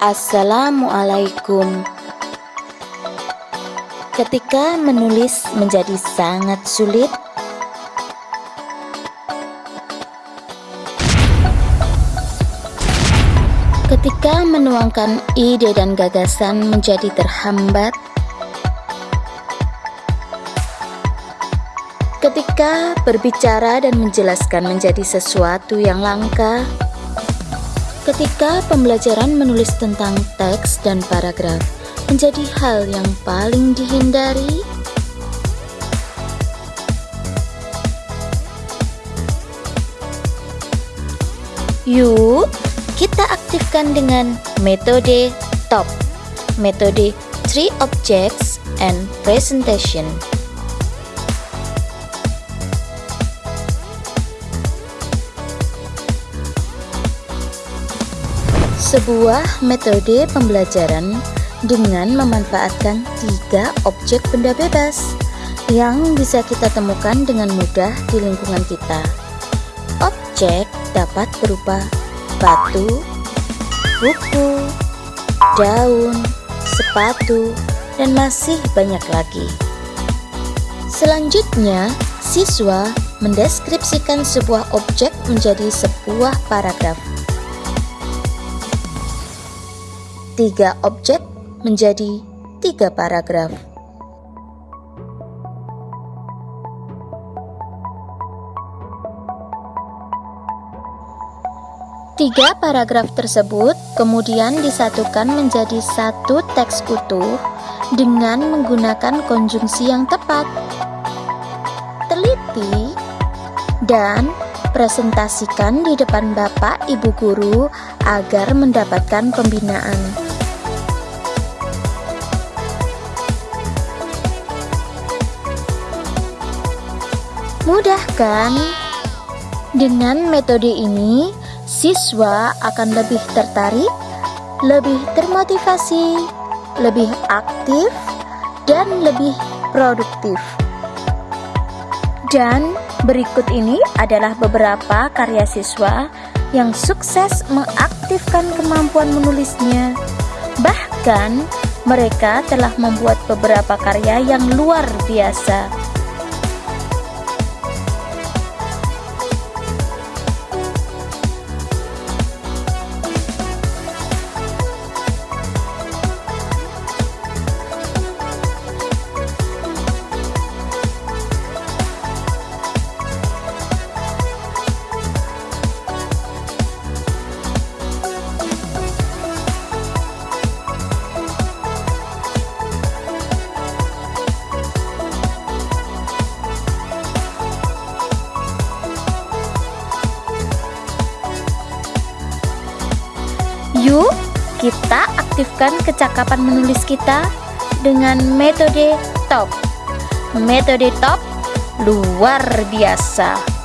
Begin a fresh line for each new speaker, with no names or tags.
Assalamualaikum. Ketika menulis menjadi sangat sulit, ketika menuangkan ide dan gagasan menjadi terhambat, ketika berbicara dan menjelaskan menjadi sesuatu yang langka, ketika pembelajaran menulis tentang teks dan paragraf menjadi hal yang paling dihindari? Yuk, kita aktifkan dengan metode TOP, metode Three Objects and Presentation. Sebuah metode pembelajaran dengan memanfaatkan tiga objek benda bebas yang bisa kita temukan dengan mudah di lingkungan kita. Objek dapat berupa batu, buku, daun, sepatu, dan masih banyak lagi. Selanjutnya, siswa mendeskripsikan sebuah objek menjadi sebuah paragraf. Tiga objek menjadi tiga paragraf. Tiga paragraf tersebut kemudian disatukan menjadi satu teks utuh dengan menggunakan konjungsi yang tepat. Teliti dan presentasikan di depan Bapak Ibu guru agar mendapatkan pembinaan. Mudah kan? Dengan metode ini, siswa akan lebih tertarik, lebih termotivasi, lebih aktif, dan lebih produktif. Dan berikut ini adalah beberapa karya siswa yang sukses mengaktifkan kemampuan menulisnya. Bahkan, mereka telah membuat beberapa karya yang luar biasa. Yuk, kita aktifkan kecakapan menulis kita dengan metode TOP. Metode TOP luar biasa.